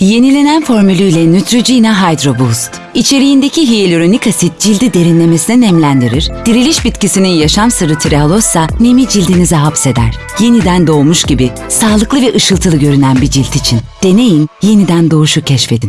Yenilenen formülüyle Neutrogena Hydro Boost. İçeriğindeki hyaluronik asit cildi derinlemesine nemlendirir, diriliş bitkisinin yaşam sırrı trehalozsa nemi cildinize hapseder. Yeniden doğmuş gibi sağlıklı ve ışıltılı görünen bir cilt için. Deneyin, yeniden doğuşu keşfedin.